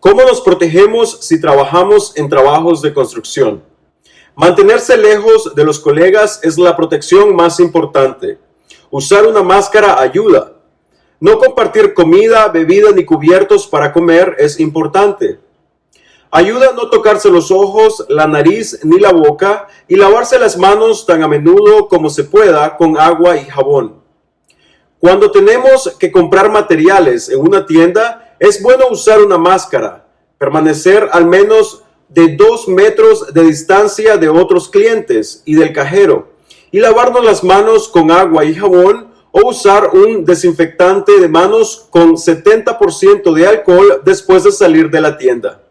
¿Cómo nos protegemos si trabajamos en trabajos de construcción? Mantenerse lejos de los colegas es la protección más importante. Usar una máscara ayuda. No compartir comida, bebida ni cubiertos para comer es importante. Ayuda a no tocarse los ojos, la nariz ni la boca y lavarse las manos tan a menudo como se pueda con agua y jabón. Cuando tenemos que comprar materiales en una tienda, es bueno usar una máscara, permanecer al menos de dos metros de distancia de otros clientes y del cajero, y lavarnos las manos con agua y jabón o usar un desinfectante de manos con 70% de alcohol después de salir de la tienda.